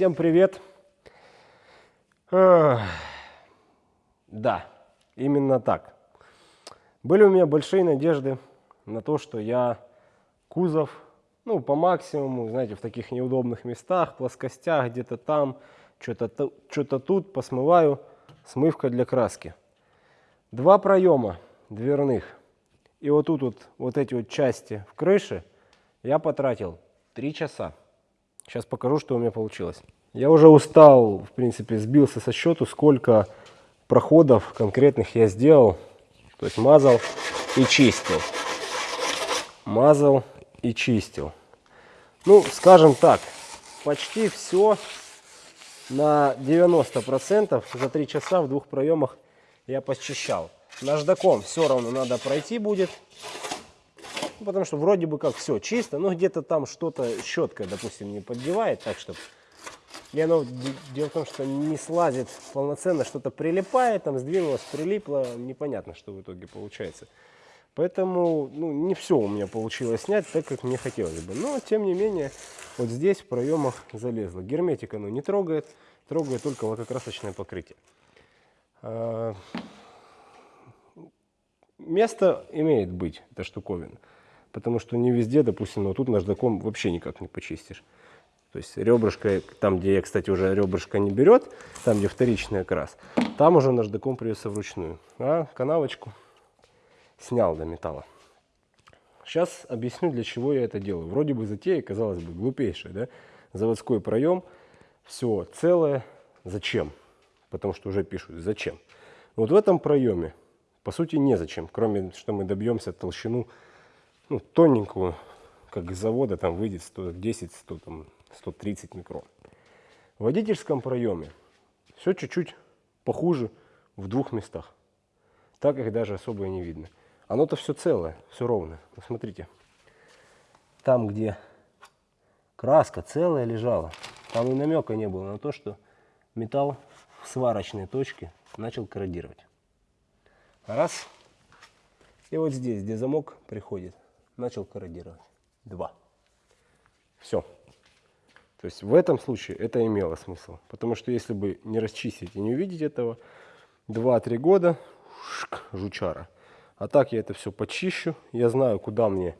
Всем привет! Да, именно так. Были у меня большие надежды на то, что я кузов, ну, по максимуму, знаете, в таких неудобных местах, плоскостях, где-то там, что-то что тут посмываю смывка для краски. Два проема дверных. И вот тут вот, вот эти вот части в крыше я потратил три часа. Сейчас покажу, что у меня получилось. Я уже устал, в принципе, сбился со счету, сколько проходов конкретных я сделал. То есть мазал и чистил. Мазал и чистил. Ну, скажем так, почти все на 90% за 3 часа в двух проемах я посчищал. Наждаком все равно надо пройти будет. Ну, потому что вроде бы как все чисто, но где-то там что-то щеткой, допустим, не поддевает, так что... И оно, дело в том, что не слазит полноценно, что-то прилипает, там сдвинулось, прилипло, непонятно, что в итоге получается. Поэтому ну, не все у меня получилось снять так, как мне хотелось бы. Но, тем не менее, вот здесь в проемах залезло. Герметик оно не трогает, трогает только лакокрасочное покрытие. А, место имеет быть, эта штуковина. Потому что не везде, допустим, вот тут наждаком вообще никак не почистишь. То есть ребрышко, там, где я, кстати, уже ребрышко не берет, там, где вторичный окрас, там уже наждаком придется вручную. А канавочку снял до металла. Сейчас объясню, для чего я это делаю. Вроде бы затея, казалось бы, глупейшая, да? Заводской проем, все целое. Зачем? Потому что уже пишут, зачем. Вот в этом проеме, по сути, незачем, кроме, что мы добьемся толщину ну, тоненькую, как из завода, там выйдет 110, 100, там, 130 микрон. В водительском проеме все чуть-чуть похуже в двух местах. Так их даже особо и не видно. Оно-то все целое, все ровно. Посмотрите. Там, где краска целая лежала, там и намека не было на то, что металл в сварочной точке начал корродировать. Раз. И вот здесь, где замок приходит, начал корродировать. Два. Все. То есть в этом случае это имело смысл. Потому что если бы не расчистить и не увидеть этого, 2-3 года, шк, жучара. А так я это все почищу. Я знаю, куда мне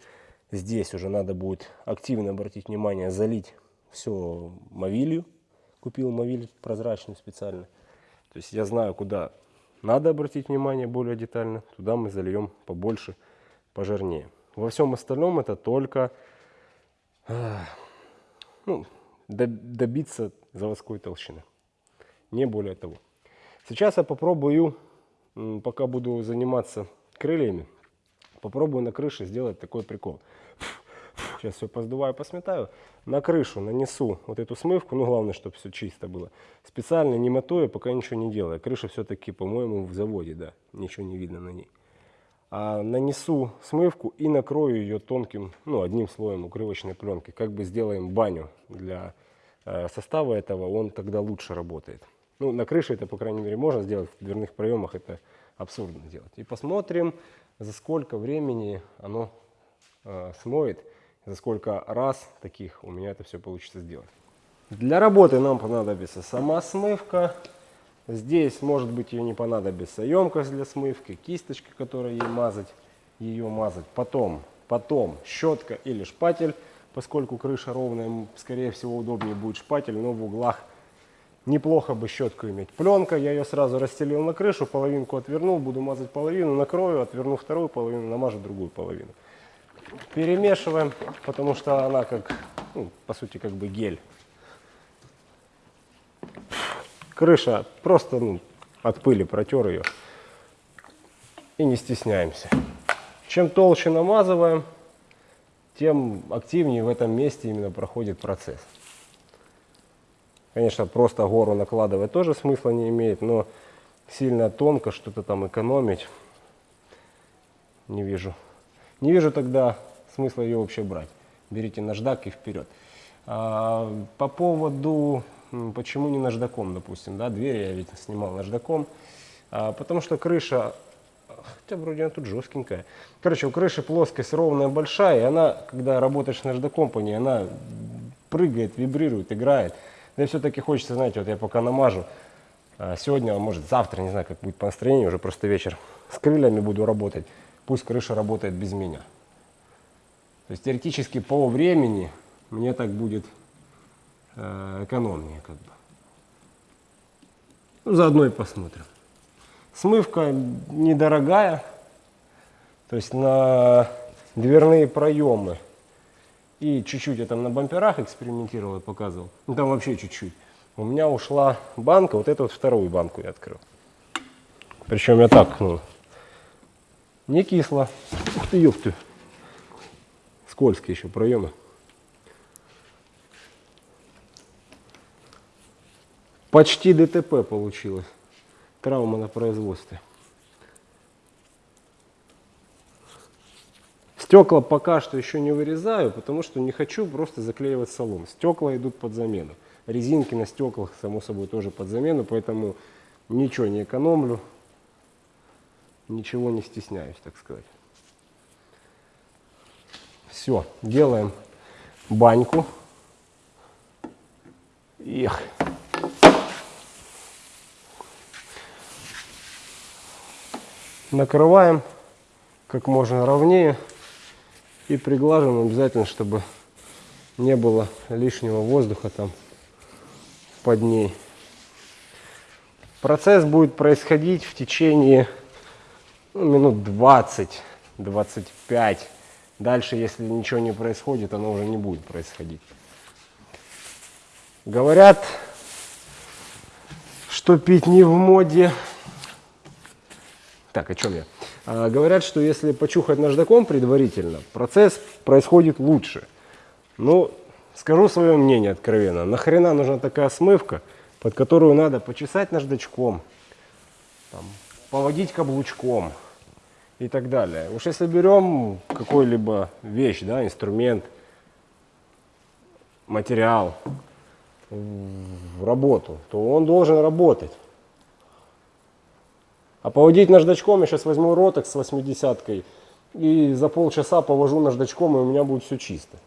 здесь уже надо будет активно обратить внимание, залить все мовилью. Купил мовиль прозрачный специально. То есть я знаю, куда надо обратить внимание более детально. Туда мы зальем побольше, пожирнее. Во всем остальном это только ну, добиться заводской толщины. Не более того. Сейчас я попробую, пока буду заниматься крыльями, попробую на крыше сделать такой прикол. Сейчас все поздуваю, посметаю. На крышу нанесу вот эту смывку, ну главное, чтобы все чисто было. Специально не мотаю, пока ничего не делаю. Крыша все-таки, по-моему, в заводе, да, ничего не видно на ней а нанесу смывку и накрою ее тонким, ну, одним слоем укрывочной пленки. Как бы сделаем баню для э, состава этого, он тогда лучше работает. Ну, на крыше это, по крайней мере, можно сделать, в дверных проемах это абсурдно делать. И посмотрим, за сколько времени оно э, смоет, за сколько раз таких у меня это все получится сделать. Для работы нам понадобится сама смывка, Здесь, может быть, ее не понадобится емкость для смывки, кисточка, которая ей мазать, ее мазать. Потом, потом щетка или шпатель, поскольку крыша ровная, скорее всего, удобнее будет шпатель, но в углах неплохо бы щетку иметь. Пленка, я ее сразу расстелил на крышу, половинку отвернул, буду мазать половину, накрою, отверну вторую половину, намажу другую половину. Перемешиваем, потому что она как, ну, по сути, как бы гель Крыша просто ну, от пыли протер ее. И не стесняемся. Чем толще намазываем, тем активнее в этом месте именно проходит процесс. Конечно, просто гору накладывать тоже смысла не имеет, но сильно тонко что-то там экономить не вижу. Не вижу тогда смысла ее вообще брать. Берите наждак и вперед. А, по поводу Почему не наждаком, допустим, да, двери я ведь снимал наждаком, а, потому что крыша, хотя вроде она тут жесткенькая, короче, у крыши плоскость ровная, большая, и она, когда работаешь наждаком по ней, она прыгает, вибрирует, играет. Да и все-таки хочется, знаете, вот я пока намажу, а, сегодня, а может завтра, не знаю, как будет по настроению, уже просто вечер, с крыльями буду работать, пусть крыша работает без меня. То есть теоретически по времени мне так будет экономнее как бы. Ну, заодно и посмотрим. Смывка недорогая, то есть на дверные проемы и чуть-чуть я там на бамперах экспериментировал и показывал. Ну там вообще чуть-чуть. У меня ушла банка, вот эту вот вторую банку я открыл. Причем я так, ну, не кисло. Ух ты, ёпты. Скользкие еще проемы. Почти ДТП получилось. Травма на производстве. Стекла пока что еще не вырезаю, потому что не хочу просто заклеивать салон. Стекла идут под замену. Резинки на стеклах, само собой, тоже под замену, поэтому ничего не экономлю, ничего не стесняюсь, так сказать. Все, делаем баньку. Эх. Накрываем как можно ровнее и приглаживаем обязательно, чтобы не было лишнего воздуха там под ней. Процесс будет происходить в течение ну, минут 20-25. Дальше, если ничего не происходит, оно уже не будет происходить. Говорят, что пить не в моде. Так, о чем я? А, говорят, что если почухать наждаком предварительно, процесс происходит лучше. Ну, скажу свое мнение откровенно. Нахрена нужна такая смывка, под которую надо почесать наждачком, там, поводить каблучком и так далее. Уж если берем какой-либо вещь, да, инструмент, материал в работу, то он должен работать. А поводить наждачком, я сейчас возьму роток с 80-кой и за полчаса повожу наждачком, и у меня будет все чисто.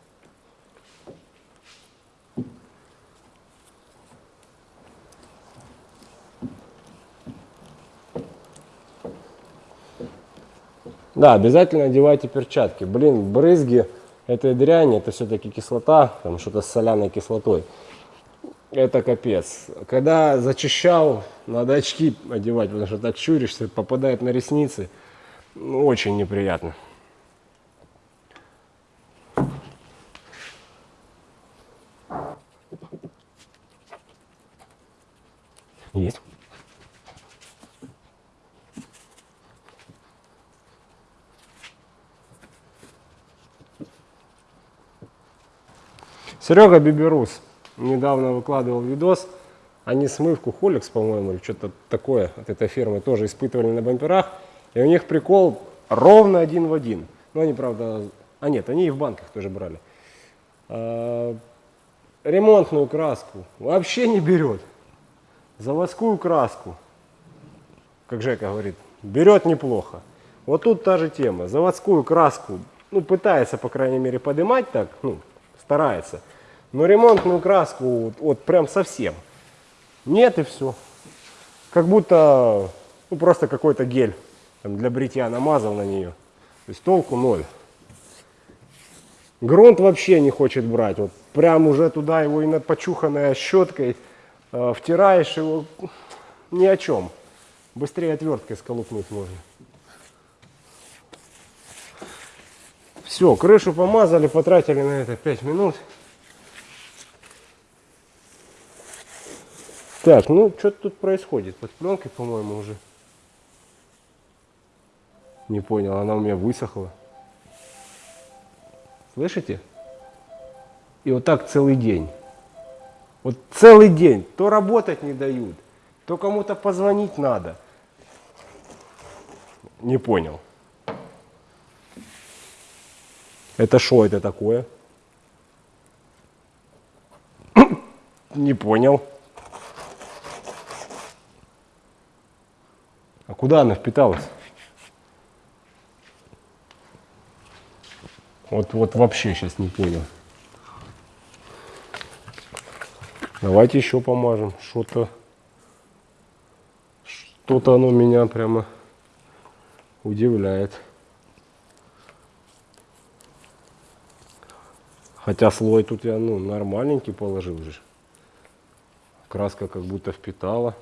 Да, обязательно одевайте перчатки. Блин, брызги этой дряни, это все-таки кислота, там что-то с соляной кислотой это капец. Когда зачищал, надо очки одевать, потому что так чуришься, попадает на ресницы. Ну, очень неприятно. Есть. Серега Биберус недавно выкладывал видос, они смывку Холикс, по-моему, или что-то такое от этой фирмы тоже испытывали на бамперах. И у них прикол ровно один в один. Ну, они, правда, а нет, они и в банках тоже брали. А, ремонтную краску вообще не берет. Заводскую краску, как Жека говорит, берет неплохо. Вот тут та же тема. Заводскую краску, ну, пытается, по крайней мере, поднимать так, ну, старается. Но ремонтную краску вот, вот прям совсем нет и все. Как будто ну, просто какой-то гель там, для бритья намазал на нее. То есть толку ноль. Грунт вообще не хочет брать. Вот прям уже туда его и над почуханной щеткой э, втираешь его ни о чем. Быстрее отверткой сколупнуть можно. Все, крышу помазали, потратили на это 5 минут. Так, ну что тут происходит? Под пленкой, по-моему, уже. Не понял, она у меня высохла. Слышите? И вот так целый день. Вот целый день. То работать не дают, то кому-то позвонить надо. Не понял. Это что это такое? Не понял. Куда она впиталась? Вот, вот вообще сейчас не понял. Давайте еще помажем. Что-то что-то оно меня прямо удивляет. Хотя слой тут я ну нормальненький положил же. Краска как будто впитала.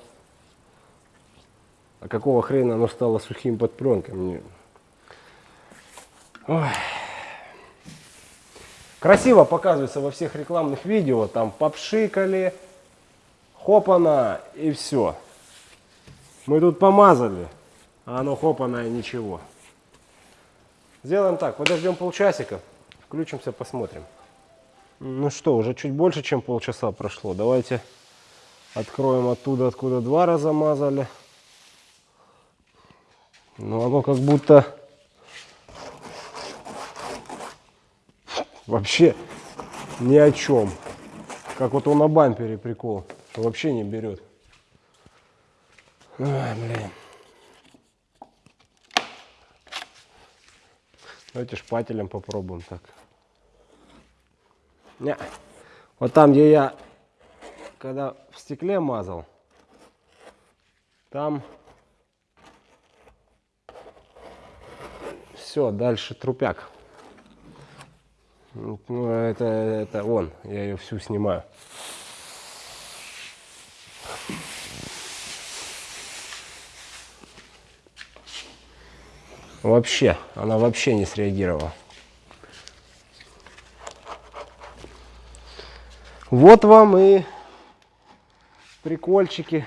А какого хрена оно стало сухим под пленкой? Мне... Красиво показывается во всех рекламных видео. Там попшикали, хопана и все. Мы тут помазали, а оно хопана и ничего. Сделаем так, подождем полчасика, включимся, посмотрим. Ну что, уже чуть больше, чем полчаса прошло. Давайте откроем оттуда, откуда два раза мазали. Ну, оно как будто вообще ни о чем. Как вот он на бампере прикол, что вообще не берет. Ой, блин. Давайте шпателем попробуем так. Не. Вот там, где я, когда в стекле мазал, там все, дальше трупяк. Ну, это, это он, я ее всю снимаю. Вообще, она вообще не среагировала. Вот вам и прикольчики,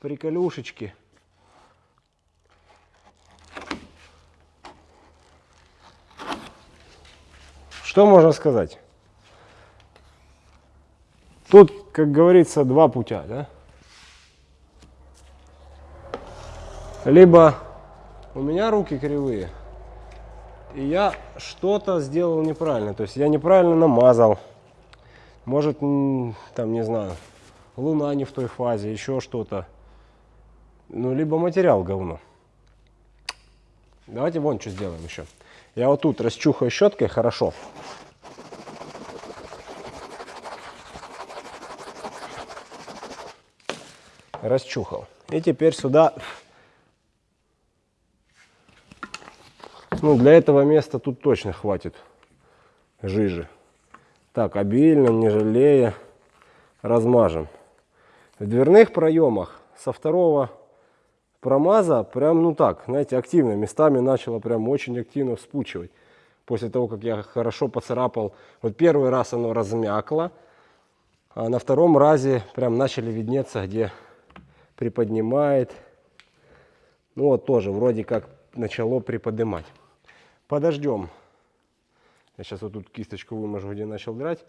приколюшечки. Что можно сказать? Тут, как говорится, два путя, да? Либо у меня руки кривые, и я что-то сделал неправильно. То есть я неправильно намазал. Может, там, не знаю, луна не в той фазе, еще что-то. Ну, либо материал говно. Давайте вон что сделаем еще. Я вот тут расчухаю щеткой хорошо. Расчухал. И теперь сюда, ну для этого места тут точно хватит жижи. Так, обильно, не жалея, размажем. В дверных проемах со второго промаза прям, ну так, знаете, активно, местами начало прям очень активно вспучивать. После того, как я хорошо поцарапал, вот первый раз оно размякло, а на втором разе прям начали виднеться, где приподнимает. Ну вот тоже вроде как начало приподнимать. Подождем. Я сейчас вот тут кисточку выможу, где начал драть.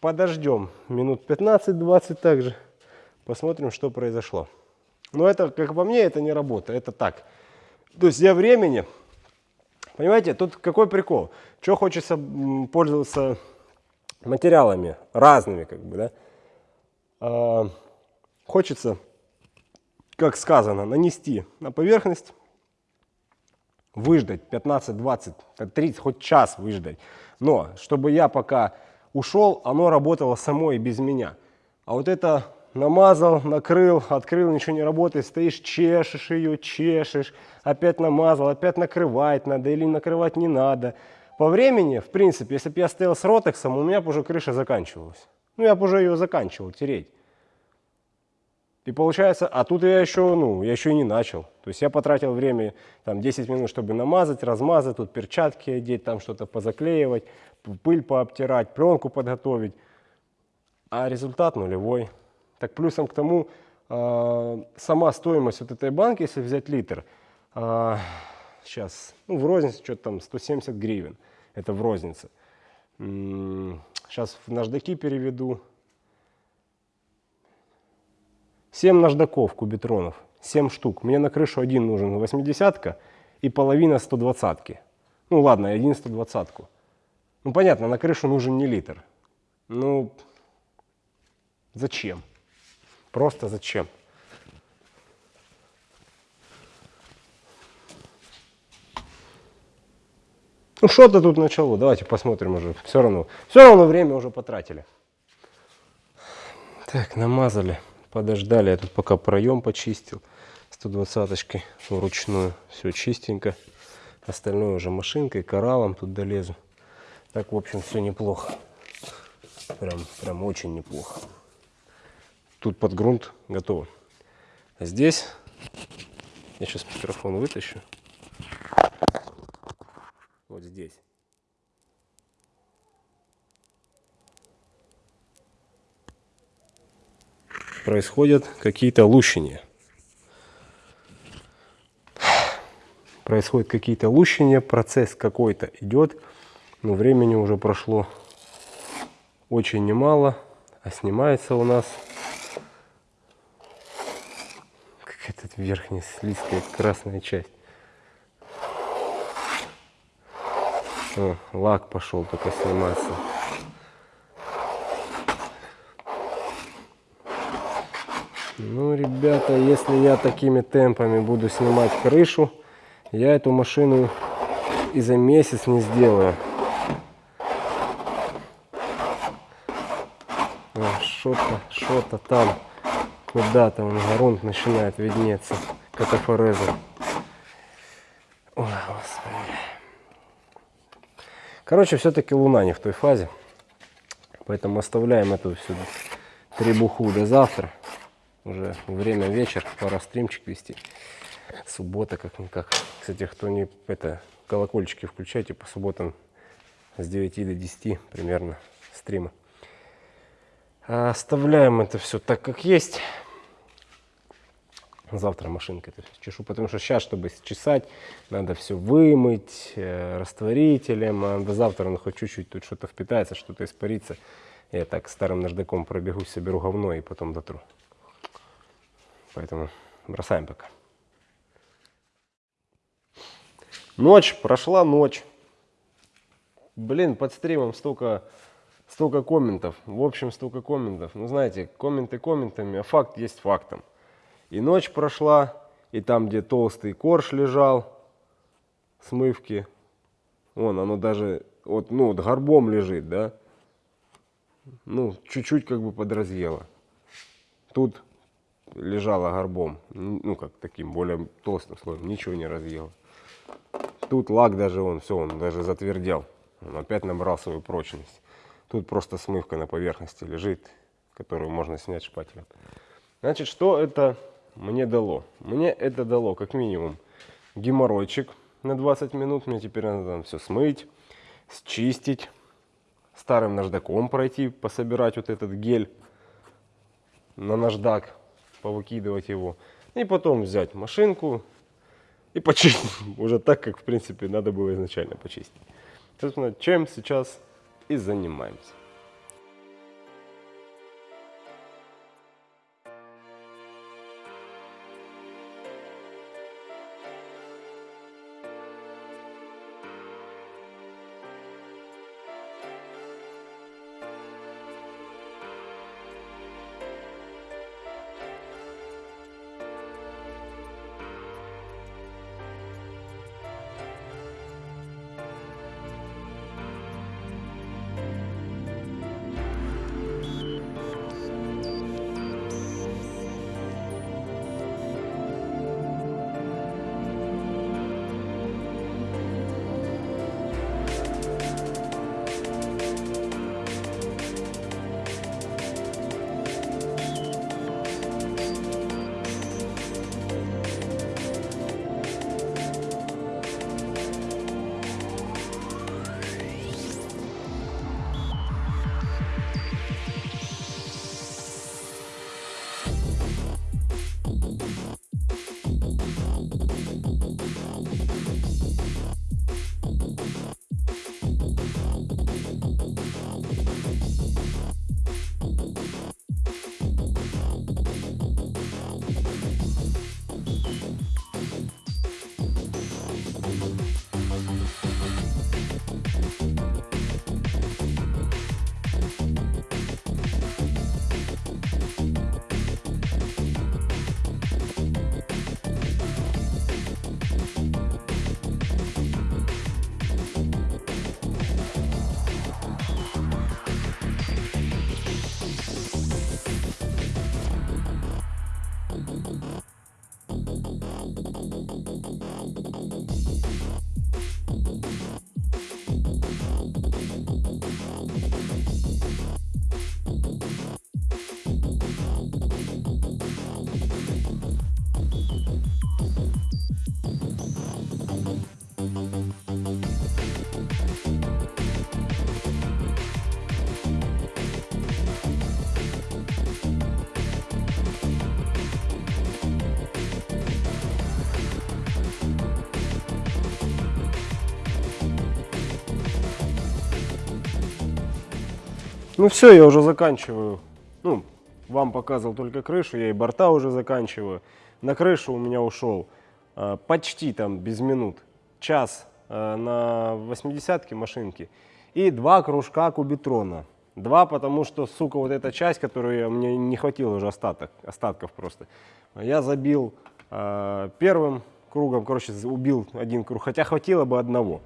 Подождем минут 15-20 также. Посмотрим, что произошло. Но это, как по мне, это не работа, это так. То есть я времени, понимаете, тут какой прикол? Что хочется пользоваться материалами разными, как бы, да? А, хочется, как сказано, нанести на поверхность, выждать 15, 20, 30, хоть час выждать. Но, чтобы я пока ушел, оно работало само и без меня. А вот это намазал, накрыл, открыл, ничего не работает, стоишь, чешешь ее, чешешь, опять намазал, опять накрывать надо или накрывать не надо. По времени, в принципе, если бы я стоял с ротексом, у меня бы уже крыша заканчивалась. Ну, я бы уже ее заканчивал, тереть. И получается, а тут я еще, ну, я еще и не начал. То есть я потратил время, там, 10 минут, чтобы намазать, размазать, тут перчатки одеть, там что-то позаклеивать, пыль пообтирать, пленку подготовить. А результат нулевой. Так плюсом к тому, э, сама стоимость вот этой банки, если взять литр, сейчас, ну, в рознице что-то там 170 гривен, это в рознице. Сейчас в наждаки переведу. 7 наждаков кубитронов, 7 штук. Мне на крышу один нужен 80 и половина 120 -ки. Ну ладно, один 120 -ку. Ну понятно, на крышу нужен не литр. Ну, зачем? Просто зачем? Ну что-то тут начало, давайте посмотрим уже. Все равно, все равно время уже потратили. Так, намазали, подождали. Я тут пока проем почистил 120-очкой вручную. Все чистенько. Остальное уже машинкой, кораллом тут долезу. Так, в общем, все неплохо. Прям, прям очень неплохо. Тут под грунт готово. А здесь я сейчас микрофон вытащу. Вот здесь. Происходят какие-то лущения. Происходят какие-то лущения, процесс какой-то идет, но времени уже прошло очень немало, а снимается у нас верхняя слизкая красная часть. О, лак пошел только сниматься. Ну, ребята, если я такими темпами буду снимать крышу, я эту машину и за месяц не сделаю. Что-то, что-то там, куда-то он грунт начинает виднеться, катафорезом. Ой, господи. Короче, все-таки Луна не в той фазе. Поэтому оставляем эту всю требуху до завтра. Уже время вечер, пора стримчик вести. Суббота как-никак. Кстати, кто не это колокольчики включайте по субботам с 9 до 10 примерно стрима. А оставляем это все так, как есть. Завтра машинка это чешу, потому что сейчас, чтобы чесать, надо все вымыть э, растворителем, а до завтра оно хоть чуть-чуть тут что-то впитается, что-то испарится. Я так старым наждаком пробегусь, соберу говно и потом дотру. Поэтому бросаем пока. Ночь, прошла ночь. Блин, под стримом столько, столько комментов. В общем, столько комментов. Ну, знаете, комменты комментами, а факт есть фактом. И ночь прошла, и там, где толстый корж лежал, смывки, вон, оно даже, вот, ну, вот горбом лежит, да, ну, чуть-чуть как бы подразъело. Тут лежала горбом, ну как таким более толстым слоем, ничего не разъела. Тут лак даже он, все, он даже затвердел, он опять набрал свою прочность. Тут просто смывка на поверхности лежит, которую можно снять шпателем. Значит, что это мне дало? Мне это дало как минимум геморройчик на 20 минут. Мне теперь надо там все смыть, счистить, старым наждаком пройти, пособирать вот этот гель на наждак повыкидывать его. И потом взять машинку и почистить уже так, как в принципе надо было изначально почистить. Собственно, чем сейчас и занимаемся. Ну все, я уже заканчиваю. Ну, вам показывал только крышу, я и борта уже заканчиваю. На крышу у меня ушел э, почти там без минут час э, на 80-ке машинки и два кружка кубитрона. Два, потому что, сука, вот эта часть, которую мне не хватило уже остаток, остатков просто. Я забил э, первым кругом, короче, убил один круг, хотя хватило бы одного.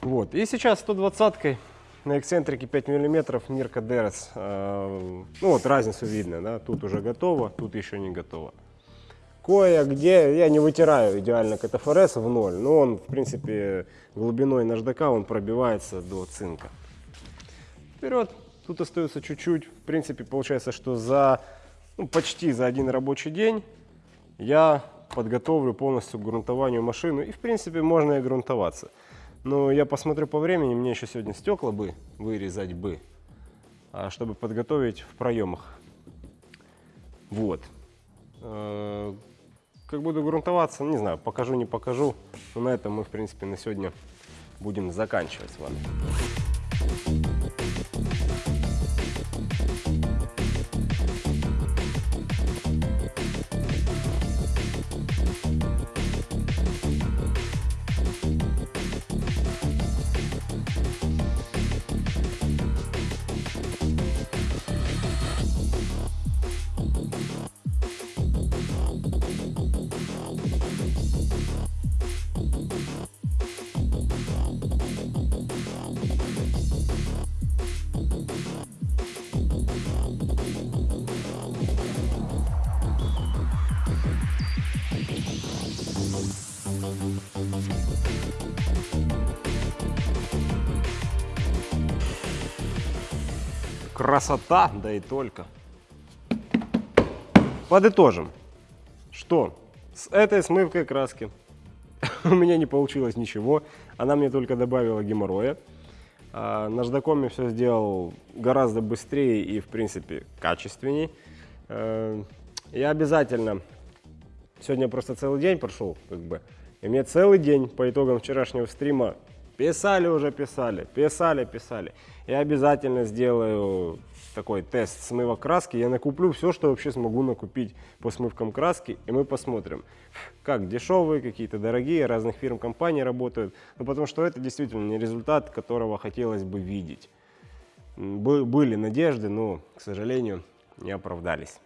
Вот, и сейчас 120-кой на эксцентрике 5 миллиметров Нирка Дерес. Ну вот разницу видно, да, тут уже готово, тут еще не готово. Кое-где я не вытираю идеально КТФРС в ноль, но он, в принципе, глубиной наждака он пробивается до цинка. Вперед, тут остается чуть-чуть. В принципе, получается, что за ну, почти за один рабочий день я подготовлю полностью к грунтованию машину. И, в принципе, можно и грунтоваться. Но я посмотрю по времени, мне еще сегодня стекла бы вырезать бы, а, чтобы подготовить в проемах. Вот. Э, как буду грунтоваться, не знаю, покажу, не покажу. Но на этом мы, в принципе, на сегодня будем заканчивать с вами. Красота, да и только. Подытожим, что с этой смывкой краски у меня не получилось ничего. Она мне только добавила геморроя. А, наждаком я все сделал гораздо быстрее и, в принципе, качественней. Э, я обязательно... Сегодня просто целый день прошел, как бы. И мне целый день по итогам вчерашнего стрима Писали уже, писали, писали, писали. Я обязательно сделаю такой тест смыва краски. Я накуплю все, что вообще смогу накупить по смывкам краски. И мы посмотрим, как дешевые, какие-то дорогие, разных фирм, компаний работают. Ну, потому что это действительно не результат, которого хотелось бы видеть. Были надежды, но, к сожалению, не оправдались.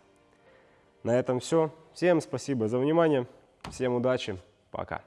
На этом все. Всем спасибо за внимание. Всем удачи. Пока.